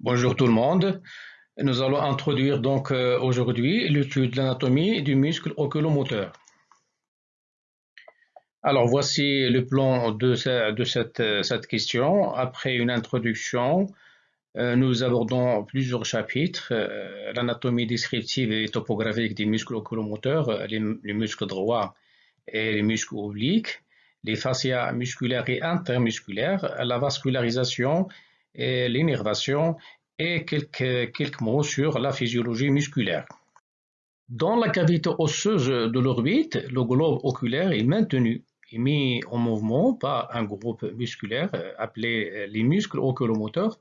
Bonjour tout le monde. Nous allons introduire donc euh, aujourd'hui l'étude de l'anatomie du muscle oculomoteur. Alors voici le plan de, cette, question. Après une introduction, euh, nous abordons plusieurs chapitres. Euh, l'anatomie descriptive et topographique des muscles oculomoteurs, les, les muscles droits et les muscles obliques, les fascias musculaires et intermusculaires, la vascularisation l'innervation et quelques, mots sur la physiologie musculaire. Dans la cavité osseuse de l'orbite, le globe oculaire est maintenu et mis en mouvement par un groupe musculaire euh, appelé euh, les muscles oculomoteurs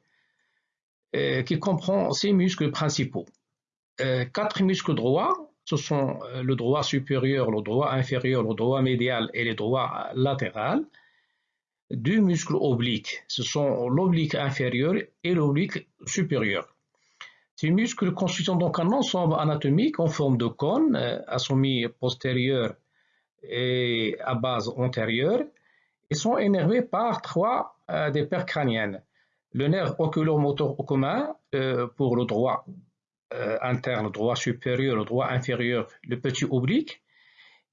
euh, qui comprend six muscles principaux. Quatre muscles droits, ce sont le droit supérieur, le droit inférieur, le droit médial et le droit latéral deux muscles obliques. Ce sont l'oblique inférieur et l'oblique supérieur. Ces muscles constituent donc un ensemble anatomique en forme de cône euh, à sommet postérieur et à base antérieure et sont énervés par trois euh, des paires crâniennes. Le nerf oculomoteur commun euh, pour le droit interne, droit supérieur, le droit inférieur, le petit oblique,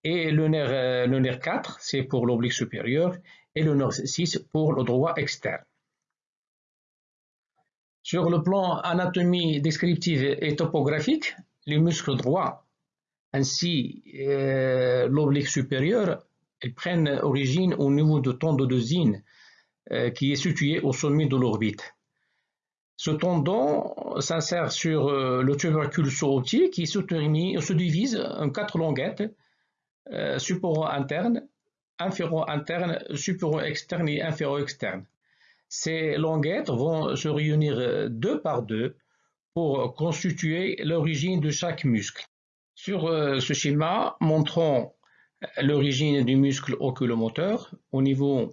et le nerf, le nerf 4, c'est pour l'oblique supérieur, et le nerf 6 pour le droit externe. Sur le plan anatomie descriptive et topographique, les muscles droits ainsi euh, l'oblique supérieur prennent origine au niveau du tendon de Zine euh, qui est situé au sommet de l'orbite. Ce tendon s'insère sur euh, le tubercule sous-optique qui se, se, divise en quatre longuettes, support interne, inféro-interne, supéro-externe et inféro-externe. Ces languettes vont se réunir deux par deux pour constituer l'origine de chaque muscle. Sur euh, ce schéma, montrons l'origine du muscle oculomoteur au niveau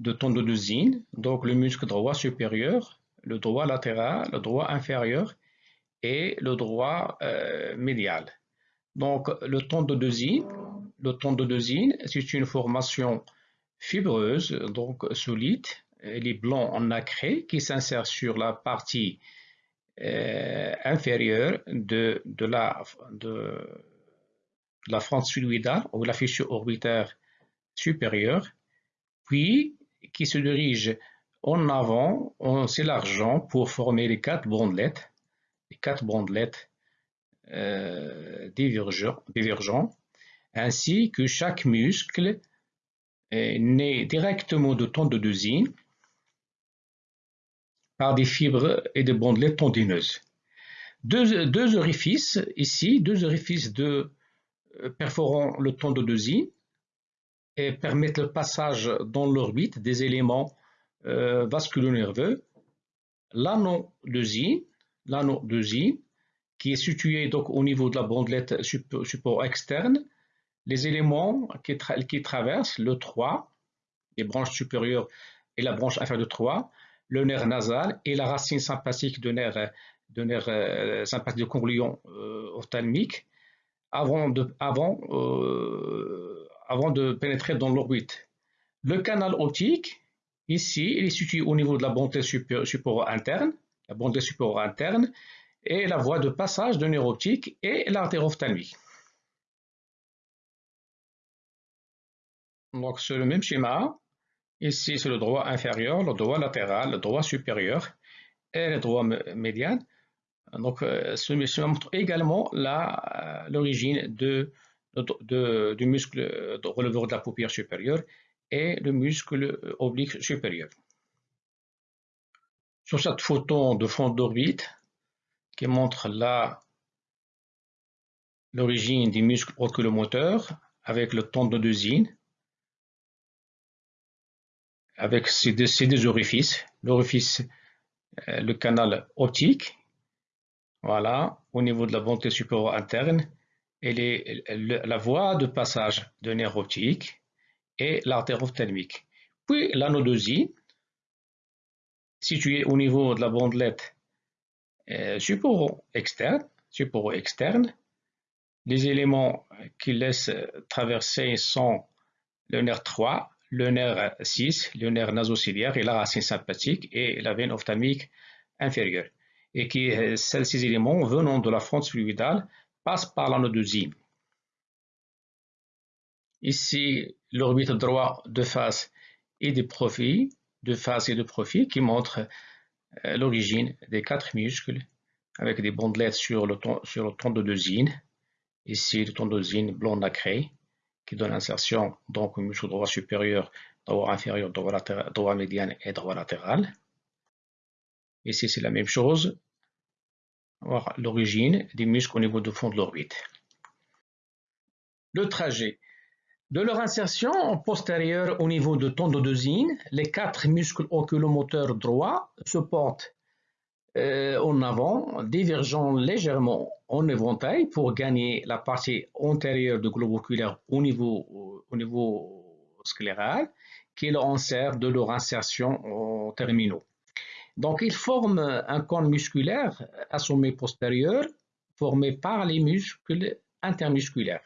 de Zine, donc le muscle droit supérieur, le droit latéral, le droit inférieur et le droit euh, médial. Donc le Zine le tendodosine, c'est une formation fibreuse, donc solide, elle est blanc en nacré qui s'insère sur la partie euh, inférieure de, la, de, fluidale ou la fissure orbitaire supérieure, puis qui se dirige en avant en s'élargant pour former les quatre bandelettes, les quatre bandelettes euh, divergents ainsi que chaque muscle est né directement de tendodosine par des fibres et des bandelettes tendineuses. Deux, orifices, ici, deux orifices euh, perforant le tendodosine et permettent le passage dans l'orbite des éléments euh, vasculo-nerveux. L'anodosine, l'anodosine, qui est situé donc au niveau de la bandelette support externe, les éléments qui, traversent le 3, les branches supérieures et la branche inférieure de 3, le nerf nasal et la racine sympathique de nerf, euh, sympathique de convolution euh, ophtalmique avant de, avant, euh, avant de pénétrer dans l'orbite. Le canal optique, ici, il est situé au niveau de la bande supérieure interne, la bande supérieure interne, et la voie de passage de nerf optique et l'artère ophtalmique. Donc, c'est le même schéma. Ici, c'est le droit inférieur, le droit latéral, le droit supérieur et le droit médian. Donc, euh, ce schéma montre également euh, l'origine du muscle releveur de la paupière supérieure et le muscle oblique supérieur. Sur cette photo de fond d'orbite qui montre l'origine du muscle oculomoteur avec le tendon de Zine, avec ces deux, orifices, l'orifice, euh, le canal optique, voilà, au niveau de la bonté supérieure interne, et la voie de passage de nerf optique et l'artère ophtalmique. Puis l'anodosie, située au niveau de la bandelette euh, supéro-externe, supéro-externe. Les éléments qui laissent traverser sont le nerf 3, le nerf 6, le nerf nasociliaire et la racine sympathique et la veine ophtalmique inférieure. et que ces éléments venant de la fronde fluidale passent par l'anodosine. Ici, l'orbite droit de face et de profil, de face et de profil qui montre euh, l'origine des quatre muscles avec des bandelettes sur le, sur le tendodosine. Ici, le tendodosine blanc nacré qui donne insertion donc au muscle droit supérieur, droit inférieur, droit, médian et droit latéral. Ici, c'est la même chose. Voir l'origine des muscles au niveau du fond de l'orbite. Le trajet. De leur insertion postérieure au niveau de tendodosine, les quatre muscles oculomoteurs droits se portent en avant, divergeant légèrement en éventail pour gagner la partie antérieure du globe oculaire au niveau, au niveau scléral, qui leur sert de leur insertion terminaux. Donc, ils forment un cône musculaire sommet postérieur formé par les muscles intermusculaires.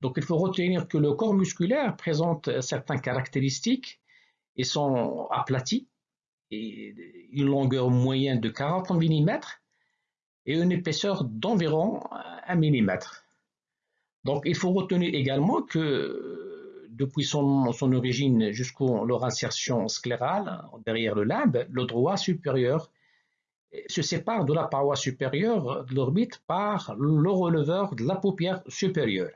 Donc, il faut retenir que le corps musculaire présente certaines caractéristiques et sont aplatis, et une longueur moyenne de 40 mm et une épaisseur d'environ 1 mm. Donc, il faut retenir également que depuis son, origine jusqu'à leur insertion sclérale, derrière le limbe, le droit supérieur se sépare de la paroi supérieure de l'orbite par le releveur de la paupière supérieure.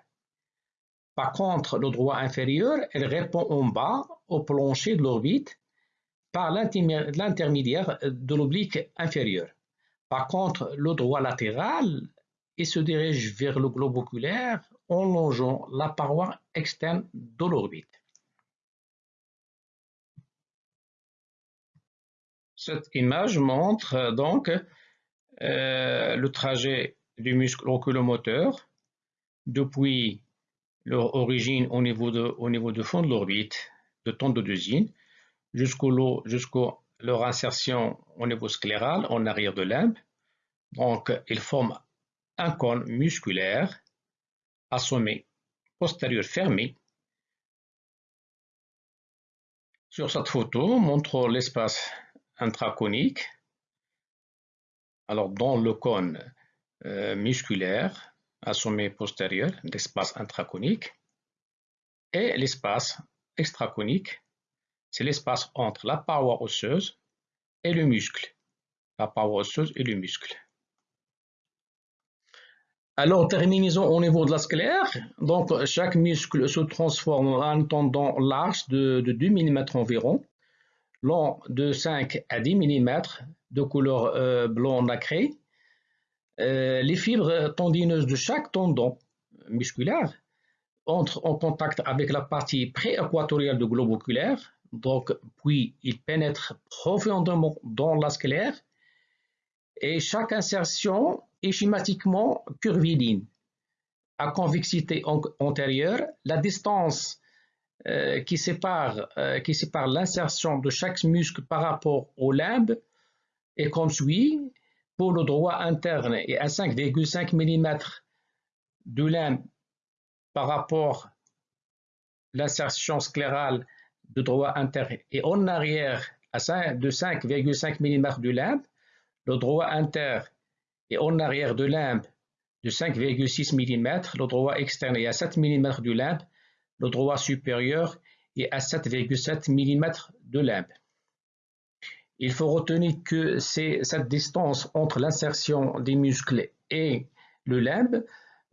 Par contre, le droit inférieur, elle répond en bas au plancher de l'orbite par l'intermédiaire de l'oblique inférieur. Par contre, le droit latéral, il se dirige vers le globe oculaire en longeant la paroi externe de l'orbite. Cette image montre donc euh, le trajet du muscle oculomoteur depuis leur origine au niveau de, au niveau de fond de l'orbite de tendodosine jusqu'au jusqu'au leur insertion au niveau scléral en arrière de limbe. Donc, ils forment un cône musculaire à sommet postérieur fermé. Sur cette photo, montre l'espace intraconique. Alors, dans le cône euh, musculaire à sommet postérieur, l'espace intraconique, et l'espace extraconique c'est l'espace entre la paroi osseuse et le muscle. La paroi osseuse et le muscle. Alors, terminons au niveau de la sclère. Donc, chaque muscle se transforme en un tendon large de, 2 mm environ, long de 5 à 10 mm, de couleur euh, blanc nacré. Euh, les fibres tendineuses de chaque tendon musculaire entrent en contact avec la partie prééquatoriale du globe oculaire, donc, puis il pénètre profondément dans la sclère et chaque insertion est schématiquement curviligne. À convexité antérieure, la distance euh, qui sépare, euh, l'insertion de chaque muscle par rapport au limbe est comme suit. Pour le droit interne et à 5,5 mm de limbe par rapport à l'insertion sclérale de droit interne et en arrière à 5, de 5,5 mm du limbe, le droit interne et en arrière de limbe de 5,6 mm, le droit externe est à 7 mm du limbe, le droit supérieur est à 7,7 mm de limbe. Il faut retenir que cette distance entre l'insertion des muscles et le limbe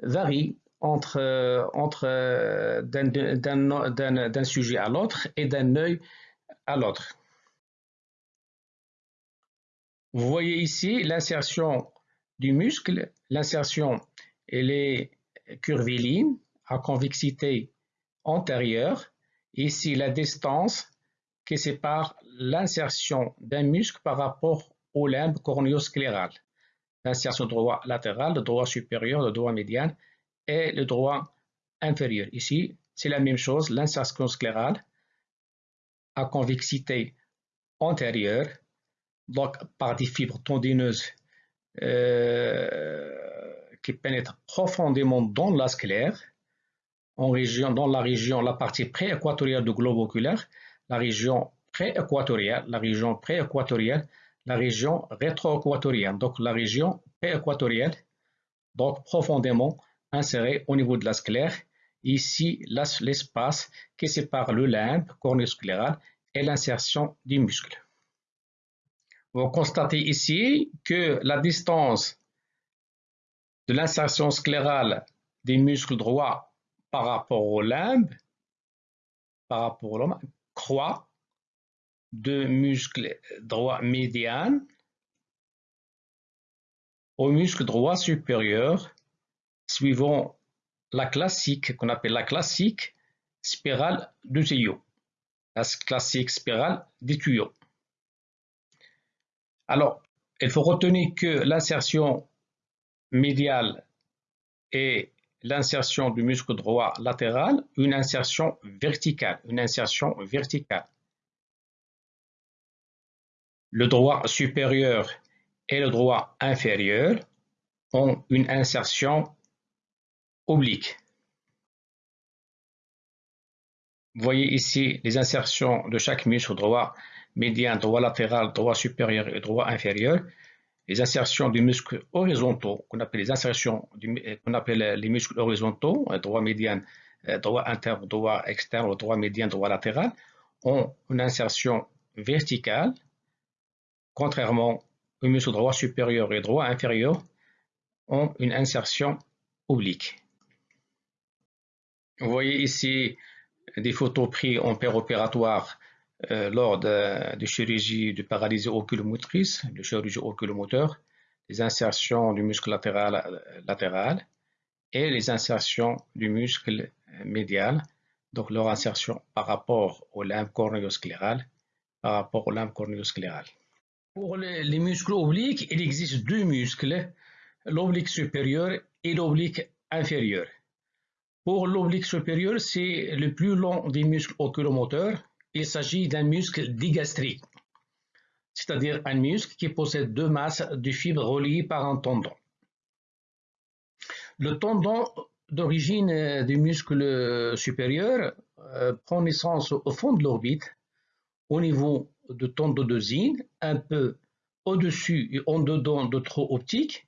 varie entre, euh, euh, d'un sujet à l'autre et d'un œil à l'autre. Vous voyez ici l'insertion du muscle. L'insertion, elle est curviligne à convexité antérieure. Ici, la distance qui sépare l'insertion d'un muscle par rapport au limbe cornéoscléral. L'insertion droit latéral, le droit supérieur, le droit médian et le droit inférieur. Ici, c'est la même chose, l'insertion sclérale à convexité antérieure, donc par des fibres tendineuses euh, qui pénètrent profondément dans la sclère, en région, dans la région, la partie prééquatoriale du globe oculaire, la région prééquatoriale, la région prééquatoriale, la région rétro-équatorienne, donc la région équatorienne, donc profondément insérée au niveau de la sclère. Ici, l'espace qui sépare le limbe cornéoscléral et l'insertion du muscle. Vous constatez ici que la distance de l'insertion sclérale des muscles droits par rapport au limbe, par rapport au limbe, croît de muscle droit médian au muscle droit supérieur suivant la classique qu'on appelle la classique spirale du tuyau. La classique spirale du tuyau. Alors, il faut retenir que l'insertion médiale et l'insertion du muscle droit latéral, une insertion verticale, une insertion verticale. Le droit supérieur et le droit inférieur ont une insertion oblique. Vous voyez ici les insertions de chaque muscle droit médian, droit latéral, droit supérieur et droit inférieur. Les insertions du muscle horizontaux, qu'on appelle les insertions qu'on appelle les muscles horizontaux, droit médian, droit interne, droit externe, droit médian, droit latéral, ont une insertion verticale, contrairement aux muscles droit supérieur et droit inférieur ont une insertion oblique. Vous voyez ici des photos prises en péropératoire euh, lors de, chirurgie de paralysie oculomotrice, de chirurgie oculomoteur, les insertions du muscle latéral, latéral et les insertions du muscle médial, donc leur insertion par rapport au limbe cornéoscléral, par rapport. Pour les muscles obliques, il existe deux muscles, l'oblique supérieur et l'oblique inférieur. Pour l'oblique supérieur, c'est le plus long des muscles oculomoteurs. Il s'agit d'un muscle digastrique, c'est-à-dire un muscle qui possède deux masses de fibres reliées par un tendon. Le tendon d'origine du muscle supérieur euh, prend naissance au fond de l'orbite, au niveau de tendodosine, un peu au-dessus et en dedans de trop optique,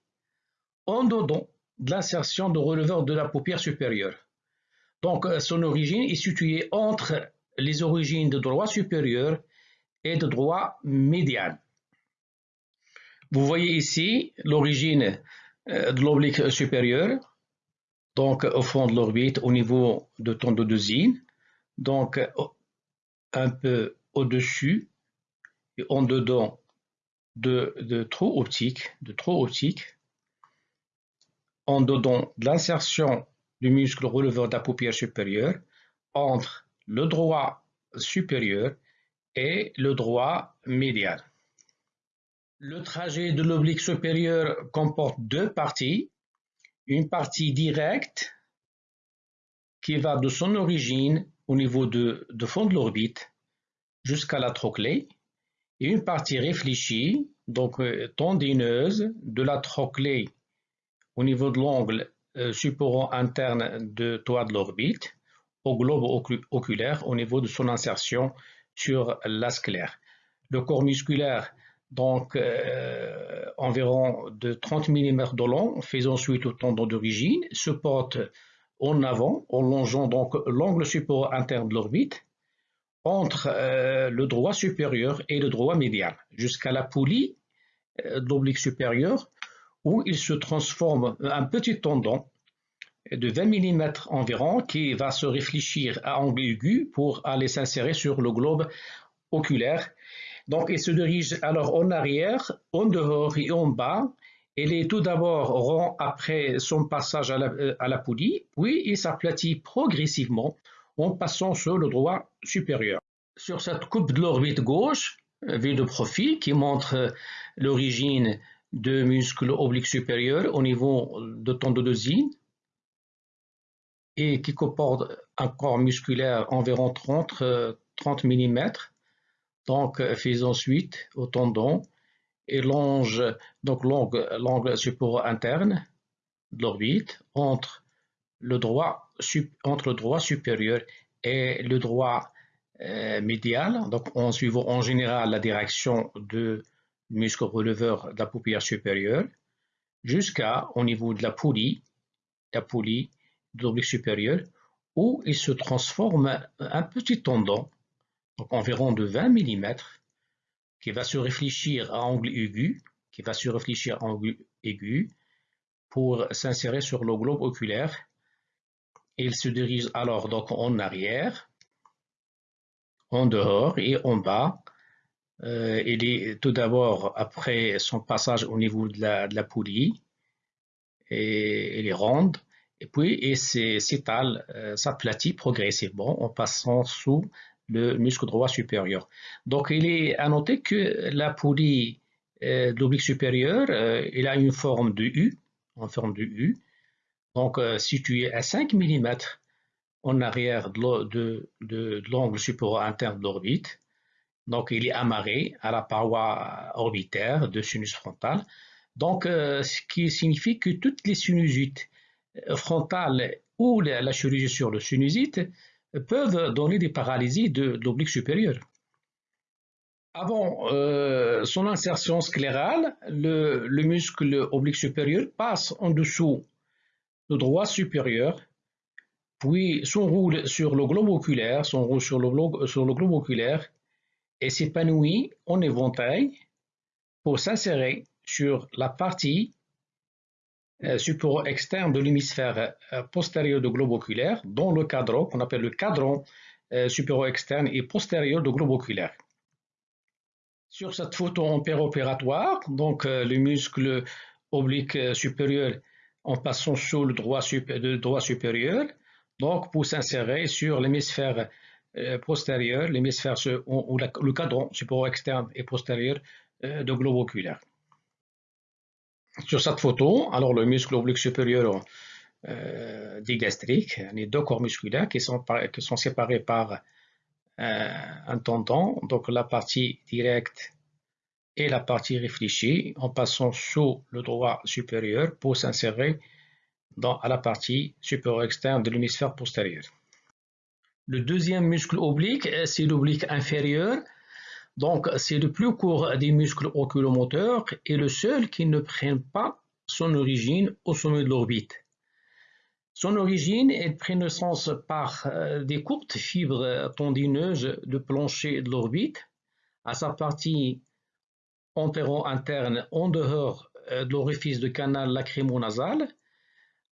en dedans de l'insertion de releveur de la paupière supérieure. Donc, euh, son origine est située entre les origines de droit supérieur et de droit médian. Vous voyez ici l'origine euh, de l'oblique supérieur, donc au fond de l'orbite au niveau de tendodosine, donc un peu au-dessus et en dedans de, de trou optique, de trou optique, en dedans de l'insertion du muscle releveur de la paupière supérieure entre le droit supérieur et le droit médial. Le trajet de l'oblique supérieur comporte deux parties. Une partie directe qui va de son origine au niveau de, fond de l'orbite jusqu'à la trochlée et une partie réfléchie, donc euh, tendineuse, de la trochlée au niveau de l'angle euh, support interne de toit de l'orbite au globe oculaire au niveau de son insertion sur la sclère. Le corps musculaire, donc euh, environ de 30 mm de long, faisant suite au tendon d'origine, se porte en avant, en longeant donc l'angle support interne de l'orbite entre euh, le droit supérieur et le droit médial, jusqu'à la poulie de l'oblique supérieur où il se transforme un petit tendon de 20 mm environ qui va se réfléchir à angle aigu pour aller s'insérer sur le globe oculaire. Donc il se dirige alors en arrière, en dehors et en bas. Il est tout d'abord rond après son passage à la, à la poulie, puis il s'aplatit progressivement en passant sur le droit supérieur. Sur cette coupe de l'orbite gauche, vue de profil qui montre l'origine de muscles obliques supérieurs au niveau de tendodosine et qui comporte un corps musculaire environ 30, 30 mm. Donc, fait ensuite au tendon et longe donc l'angle support interne de l'orbite entre le droit entre le droit supérieur et le droit euh, médial, donc en suivant en général la direction de muscle releveur de la paupière supérieure, jusqu'à au niveau de la poulie, la poulie de l'oblique supérieur, où il se transforme un petit tendon, environ de 20 mm, qui va se réfléchir à angle aigu, qui va se réfléchir à angle aigu pour s'insérer sur le globe oculaire. Il se dirige alors donc en arrière, en dehors et en bas. Euh, il est tout d'abord après son passage au niveau de la, de poulie et, les ronde et puis il s'étale, euh, s'aplatit progressivement en passant sous le muscle droit supérieur. Donc, il est à noter que la poulie euh, de l'oblique supérieur, euh, il a une forme de U, en forme de U, donc euh, située à 5 mm en arrière de, l'angle supérieur interne de l'orbite. Donc, il est amarré à la paroi orbitaire de sinus frontal. Donc, ce qui signifie que toutes les sinusites frontales ou la, chirurgie sur le sinusite peuvent donner des paralysies de, l'oblique supérieur. Avant euh, son insertion sclérale, le, muscle oblique supérieur passe en dessous le droit supérieur, puis s'enroule sur le globe oculaire, sur sur le globe oculaire et s'épanouit en éventail pour s'insérer sur la partie euh, support externe de l'hémisphère euh, postérieur du globe oculaire, dont le cadran, qu'on appelle le cadran euh, supérieur externe et postérieur du globe oculaire. Sur cette photo en péropératoire, donc le muscle oblique supérieur en passant sous le droit, droit supérieur, donc pour s'insérer sur l'hémisphère postérieur, l'hémisphère ou le cadran supérieur externe et postérieur du globe oculaire. Sur cette photo, alors le muscle oblique supérieur euh, digastrique, les deux corps musculaires qui sont, séparés par euh, un tendon, donc la partie directe et la partie réfléchie, en passant sous le droit supérieur pour s'insérer dans la partie supérieure externe de l'hémisphère postérieur. Le deuxième muscle oblique, c'est l'oblique inférieur, donc, c'est le plus court des muscles oculomoteurs et le seul qui ne prend pas son origine au sommet de l'orbite. Son origine est pris naissance par euh, des courtes fibres tendineuses de plancher de l'orbite à sa partie antéro-interne en dehors euh, de l'orifice de canal lacrymo-nasal.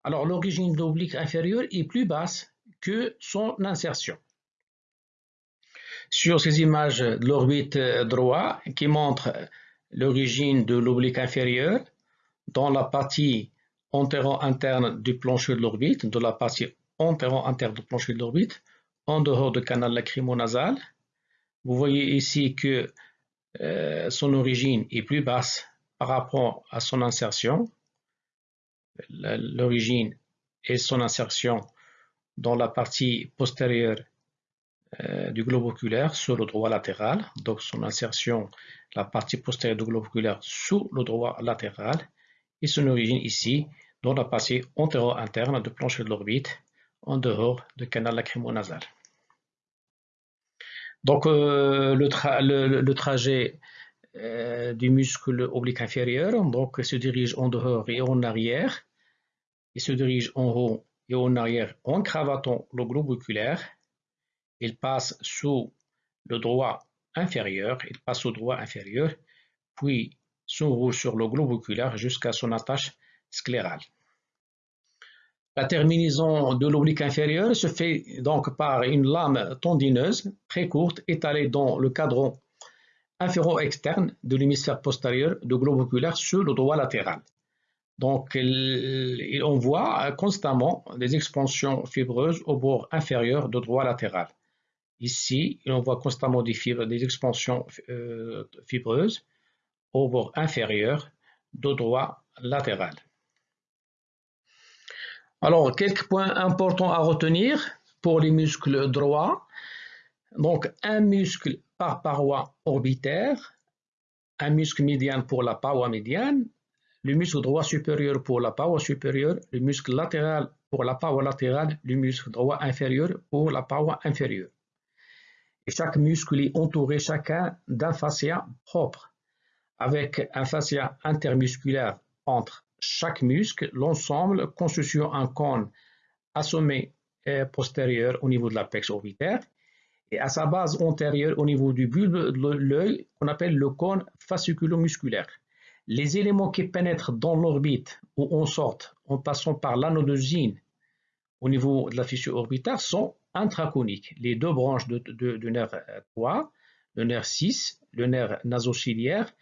Alors l'origine de l'oblique inférieur est plus basse son insertion sur ces images de l'orbite droit qui montrent l'origine de l'oblique inférieur dans la partie antéro-interne du plancher de l'orbite, de la partie antéro-interne du plancher de l'orbite, en dehors du canal lacrymo-nasal. Vous voyez ici que euh, son origine est plus basse par rapport à son insertion. L'origine et son insertion dans la partie postérieure euh, du globe oculaire sur le droit latéral, donc son insertion, la partie postérieure du globe oculaire sous le droit latéral, et son origine ici, dans la partie antéro-interne du plancher de l'orbite, en dehors du canal lacrymo-nasal. Donc euh, le, trajet euh, du muscle oblique inférieur donc, se dirige en dehors et en arrière. Il se dirige en haut et en arrière en cravatant le globe oculaire il passe sous le droit inférieur, il passe au droit inférieur, puis s'enroule sur le globe oculaire jusqu'à son attache sclérale. La terminaison de l'oblique inférieur se fait donc par une lame tendineuse très courte étalée dans le cadran inféro-externe de l'hémisphère postérieur du globe oculaire sur le droit latéral. Donc, on voit constamment des expansions fibreuses au bord inférieur du droit latéral. Ici, on voit constamment des expansions euh, fibreuses au bord inférieur du droit latéral. Alors, quelques points importants à retenir pour les muscles droits. Donc, un muscle par paroi orbitaire, un muscle médian pour la paroi médiane, le muscle droit supérieur pour la paroi supérieure, le muscle latéral pour la paroi latérale, le muscle droit inférieur pour la paroi inférieure chaque muscle est entouré chacun d'un fascia propre. avec un fascia intermusculaire entre chaque muscle, l'ensemble constituant un cône à sommet postérieur au niveau de l'apex orbitaire et à sa base antérieure au niveau du bulbe de l'œil qu'on appelle le cône fasciculo-musculaire. Les éléments qui pénètrent dans l'orbite ou en sortent en passant par l'anodosine au niveau de la fissure orbitaire sont intraconiques. Les deux branches du nerf 3, le nerf 6, le nerf nasociliaire,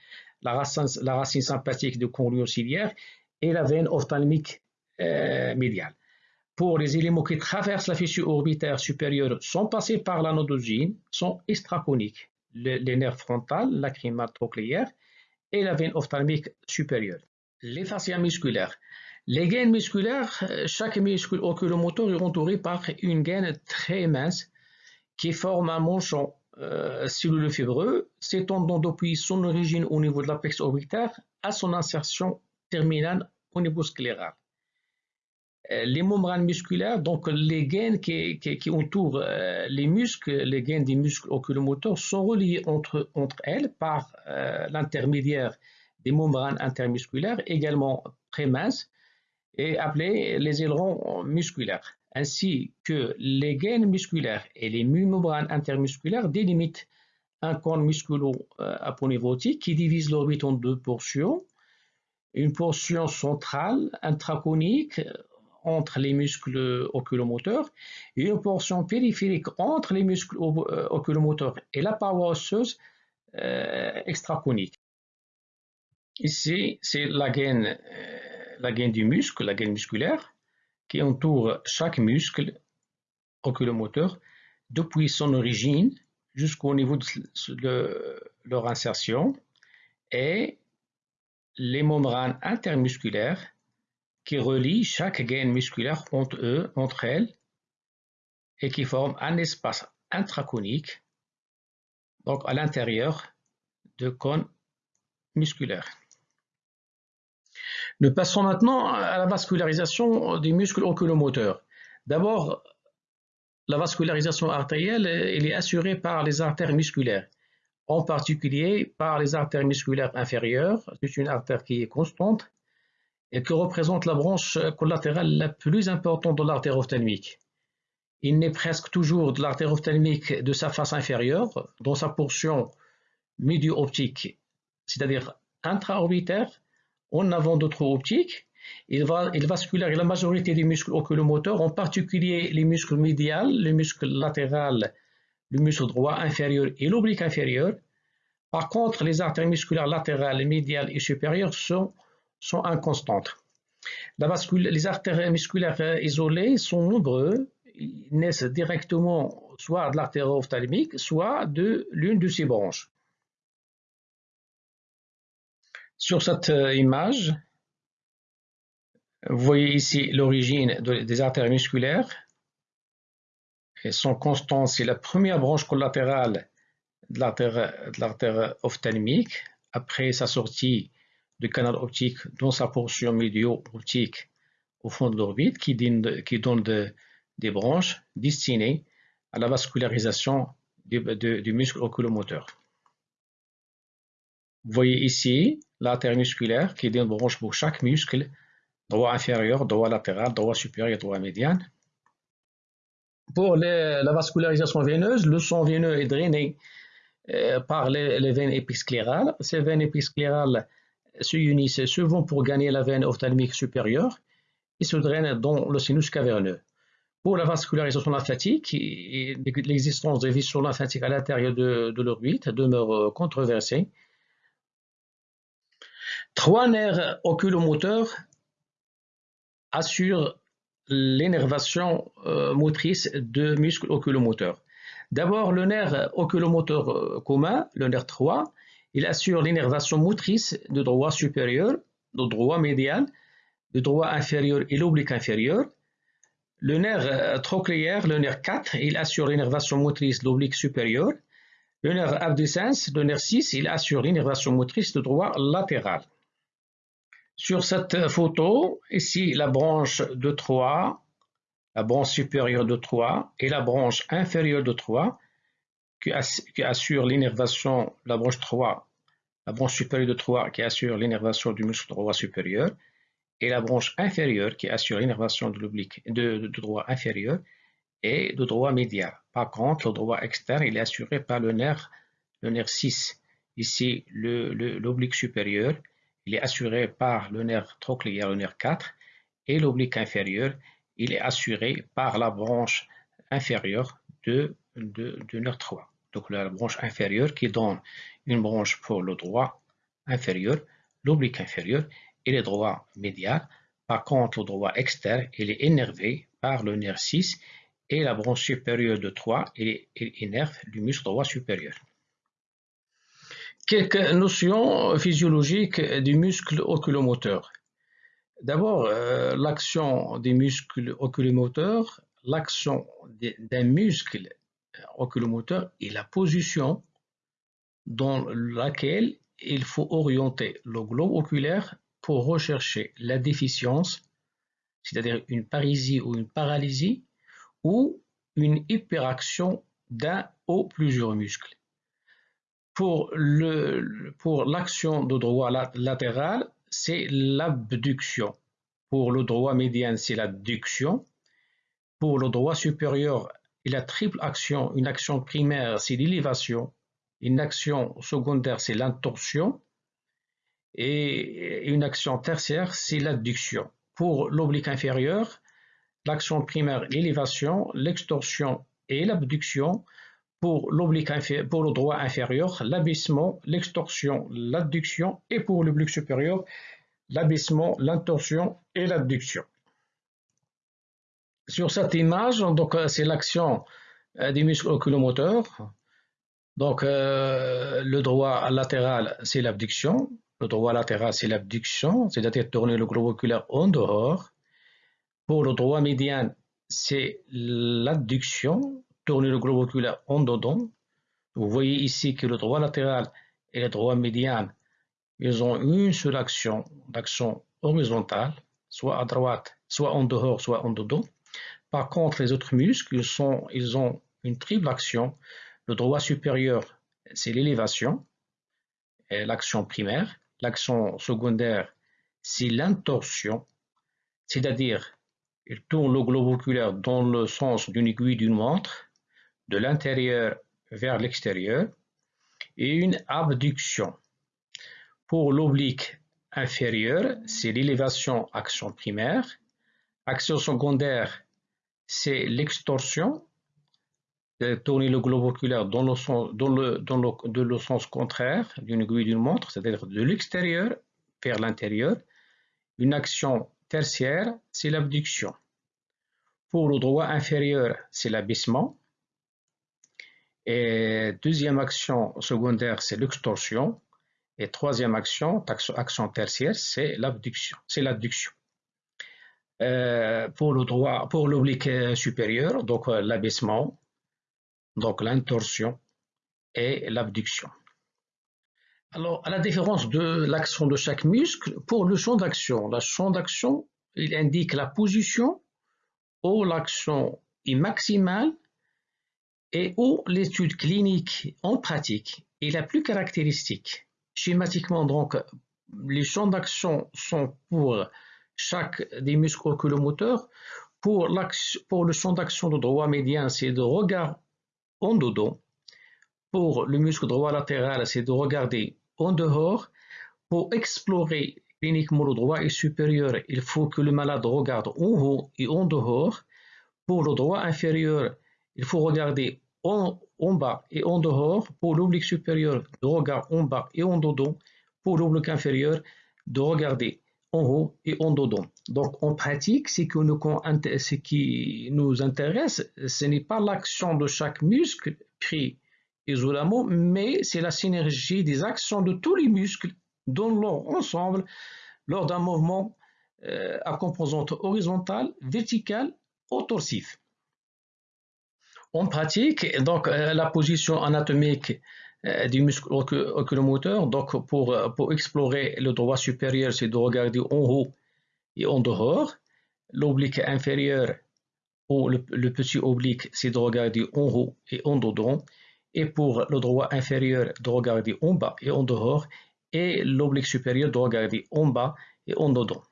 la racine, la racine sympathique conduit ciliaire et la veine ophtalmique euh, médiale. Pour les éléments qui traversent la fissure orbitaire supérieure sans passer par l'anodosine, sont extraconiques. les nerfs frontales, lacrymal trochléaire et la veine ophtalmique supérieure. Les fascias musculaires. Les gaines musculaires, chaque muscle oculomoteur est entouré par une gaine très mince qui forme un manchon euh, celluleux fibreux s'étendant depuis son origine au niveau de l'apex orbitaire à son insertion terminale au niveau scléral. Euh, les membranes musculaires, donc les gaines qui, entourent euh, les muscles, les gaines des muscles oculomoteurs sont reliées entre, elles par euh, l'intermédiaire des membranes intermusculaires, également très minces, et appelées les ailerons musculaires, ainsi que les gaines musculaires et les membranes intermusculaires délimitent un cône musculo-aponeurotique qui divise l'orbite en deux portions, une portion centrale intraconique entre les muscles oculomoteurs et une portion périphérique entre les muscles euh, oculomoteurs et la paroi osseuse euh, extraconique. Ici, c'est euh, la gaine du muscle, la gaine musculaire, qui entoure chaque muscle oculomoteur depuis son origine jusqu'au niveau de leur insertion et les membranes intermusculaires qui relient chaque gaine musculaire entre eux, entre elles, et qui forment un espace intraconique, donc à l'intérieur de cônes musculaires. Nous passons maintenant à la vascularisation des muscles oculomoteurs. D'abord, la vascularisation artérielle est assurée par les artères musculaires, en particulier par les artères musculaires inférieures. C'est une artère qui est constante et que représente la branche collatérale la plus importante de l'artère ophtalmique. Il naît presque toujours de l'artère ophtalmique de sa face inférieure, dans sa portion médio-optique, c'est-à-dire intra-orbitaire, en avant de trou optique. Il, va, il vascularise la majorité des muscles oculomoteurs, en particulier les muscles médials, les muscles latéral, le muscle droit inférieur et l'oblique inférieur. Par contre, les artères musculaires latérales, médiales et supérieures sont sont inconstantes. les artères musculaires isolées sont nombreux, ils naissent directement soit de l'artère ophtalmique, soit de l'une de ses branches. Sur cette euh, image, vous voyez ici l'origine des artères musculaires. Elles sont constantes, c'est la première branche collatérale de l'artère ophtalmique. Après sa sortie canal optique dans sa portion médio-optique au fond de l'orbite qui donne, des branches destinées à la vascularisation du, muscle oculomoteur. Vous voyez ici l'artère musculaire qui donne des branches pour chaque muscle, droit inférieur, droit latéral, droit supérieur, droit médian. Pour la vascularisation veineuse, le sang veineux est drainé euh, par les, les, veines épisclérales. Ces veines épisclérales se unissent souvent pour gagner la veine ophtalmique supérieure et se drainent dans le sinus caverneux. Pour la vascularisation lymphatique, l'existence des vaisseaux lymphatiques à l'intérieur de, l'orbite demeure euh, controversée. Trois nerfs oculomoteurs assurent l'énervation euh, motrice de muscles oculomoteurs. D'abord, le nerf oculomoteur euh, commun, le nerf 3, il assure l'énervation motrice de droit supérieur, de droit médial, de droit inférieur et l'oblique inférieur. Le nerf euh, trochléaire, le nerf 4, il assure l'énervation motrice de l'oblique supérieur. Le nerf abducens, le nerf 6, il assure l'énervation motrice de droit latéral. Sur cette photo, ici la branche de 3, la branche supérieure de 3 et la branche inférieure de 3 qui, assure l'innervation, la branche 3 la branche supérieure de droit qui assure l'énervation du muscle droit supérieur et la branche inférieure qui assure l'énervation de l'oblique de, droit inférieur et de droit médial. Par contre, le droit externe il est assuré par le nerf, le nerf 6. Ici, l'oblique supérieur, il est assuré par le nerf trochléaire, le nerf 4, et l'oblique inférieur, il est assuré par la branche inférieure de, de, de nerf 3. Donc la branche inférieure qui donne une branche pour le droit inférieur, l'oblique inférieur et le droit médial. Par contre, le droit externe, il est énervé par le nerf 6 et la branche supérieure de 3, il, énerve le muscle droit supérieur. Quelques notions physiologiques du muscle oculomoteur. D'abord, euh, l'action des muscles oculomoteurs, l'action d'un muscle oculomoteur et la position dans laquelle il faut orienter le globe oculaire pour rechercher la déficience, c'est-à-dire une parésie ou une paralysie, ou une hyperaction d'un ou plusieurs muscles. Pour l'action de droit latéral, c'est l'abduction. Pour le droit médian, c'est l'adduction. Pour le droit supérieur, il a triple action. Une action primaire, c'est l'élévation. Une action secondaire, c'est l'intorsion. Et une action tertiaire, c'est l'adduction. Pour l'oblique inférieur, l'action primaire, l'élévation, l'extorsion et l'abduction. Pour, pour le droit inférieur, l'abaissement, l'extorsion, l'adduction. Et pour l'oblique supérieur, l'abaissement, l'intorsion et l'adduction. Sur cette image, euh, c'est l'action euh, des muscles oculomoteurs. Donc euh, le droit latéral, c'est l'abduction. Le droit latéral, c'est l'abduction, c'est-à-dire tourner le globe oculaire en dehors. Pour le droit médian, c'est l'adduction, tourner le globe oculaire en dedans. Vous voyez ici que le droit latéral et le droit médian, ils ont une seule action, d'action horizontale, soit à droite, soit en dehors, soit en dedans. Par contre, les autres muscles, ils, ont une triple action. Le droit supérieur, c'est l'élévation, l'action primaire. L'action secondaire, c'est l'intorsion, c'est-à-dire il tourne le globe oculaire dans le sens d'une aiguille d'une montre, de l'intérieur vers l'extérieur, et une abduction. Pour l'oblique inférieur, c'est l'élévation action primaire, action secondaire, c'est l'extorsion, tourner le globe oculaire dans le sens, contraire d'une aiguille d'une montre, c'est-à-dire de l'extérieur vers l'intérieur. Une action tertiaire, c'est l'abduction. Pour le droit inférieur, c'est l'abaissement. Et deuxième action secondaire, c'est l'extorsion. Et troisième action, action tertiaire, c'est l'abduction. C'est l'abduction. Euh, pour le droit, pour l'oblique supérieur, donc euh, l'abaissement, donc l'intorsion et l'abduction. Alors, à la différence de l'action de chaque muscle, pour le champ d'action, le champ d'action, il indique la position où l'action est maximale et où l'étude clinique en pratique est la plus caractéristique. Schématiquement, donc, les champs d'action sont pour chaque des muscles oculomoteurs. Pour, le champ d'action de droit médian, c'est de regard en dedans. Pour le muscle droit latéral, c'est de regarder en dehors. Pour explorer cliniquement le droit et supérieur, il faut que le malade regarde en haut et en dehors. Pour le droit inférieur, il faut regarder en, en bas et en dehors. Pour l'oblique supérieur, de regarder en bas et en dedans. Pour l'oblique inférieur, de regarder en haut et en dedans. Donc en pratique, ce qui nous intéresse, ce n'est pas l'action de chaque muscle pris isolément, mais c'est la synergie des actions de tous les muscles dans leur ensemble lors d'un mouvement euh, à composante horizontale, verticale ou torsive. En pratique, donc euh, la position anatomique du muscle oculomoteur. Donc, pour, pour explorer le droit supérieur, c'est de regarder en haut et en dehors. L'oblique inférieur ou le, petit oblique, c'est de regarder en haut et en dedans. Et pour le droit inférieur, de regarder en bas et en dehors. et l'oblique supérieur doit regarder en bas et en dedans.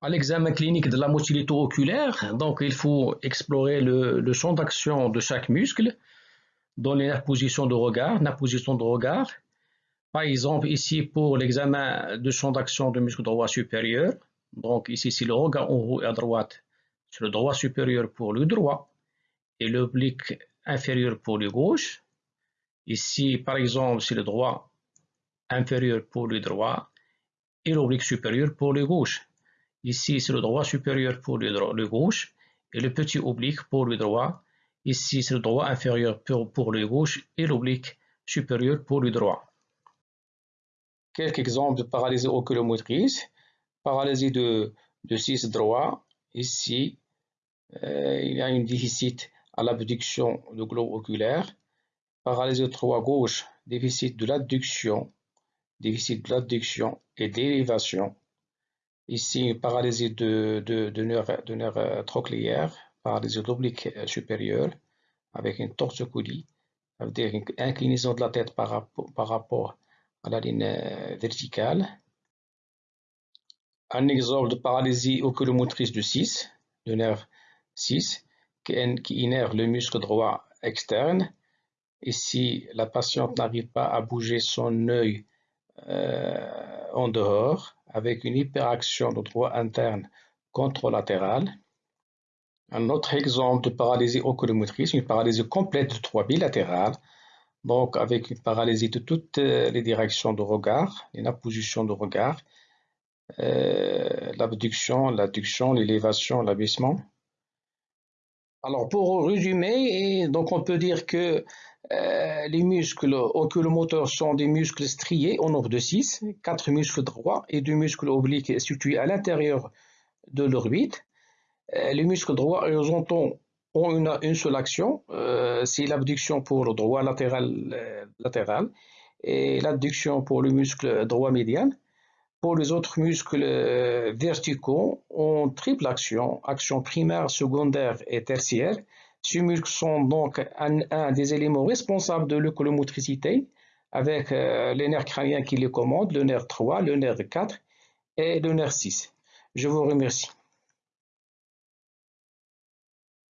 À l'examen clinique de la motilité oculaire, donc il faut explorer le, champ d'action de chaque muscle, donner la position de regard, la position de regard. Par exemple, ici pour l'examen de champ d'action du muscle droit supérieur, donc ici c'est le regard en haut et à droite sur le droit supérieur pour le droit et l'oblique inférieur pour le gauche. Ici, par exemple, c'est le droit inférieur pour le droit et l'oblique supérieur pour le gauche. Ici, c'est le droit supérieur pour le, gauche et le petit oblique pour le droit. Ici, c'est le droit inférieur pour, le gauche et l'oblique supérieur pour le droit. Quelques exemples de paralysie oculomotrice. Paralysie de, de 6 droit. Ici, euh, il y a un déficit à l'abduction du globe oculaire. Paralysie de 3 gauche, déficit de l'adduction, déficit de l'adduction et d'élévation. Ici, paralysie de, de, de euh, trochléaire, paralysie oblique euh, supérieure, avec une torsocodie, ça veut dire une inclinaison de la tête par rapport, par à la ligne euh, verticale. Un exemple de paralysie oculomotrice de 6, de nerf 6, qui, innerve le muscle droit externe. Ici, la patiente n'arrive pas à bouger son œil en dehors avec une hyperaction de droit interne contralatéral. Un autre exemple de paralysie oculomotrice, une paralysie complète de droit bilatéral, donc avec une paralysie de toutes les directions de regard, la position de regard, euh, l'abduction, l'adduction, l'élévation, l'abaissement. Alors pour résumer, on peut dire que euh, les muscles oculomoteurs sont des muscles striés au nombre de 6, 4 muscles droits et 2 muscles obliques situés à l'intérieur de l'orbite. Euh, les muscles droits horizontaux ont une, seule action, euh, c'est l'abduction pour le droit latéral, latéral et l'adduction pour le muscle droit médian. Pour les autres muscles verticaux, ont triple action, action primaire, secondaire et tertiaire. Ces muscles sont donc un, des éléments responsables de l'écolomotricité avec euh, les nerfs crâniens qui les commandent, le nerf 3, le nerf 4 et le nerf 6. Je vous remercie.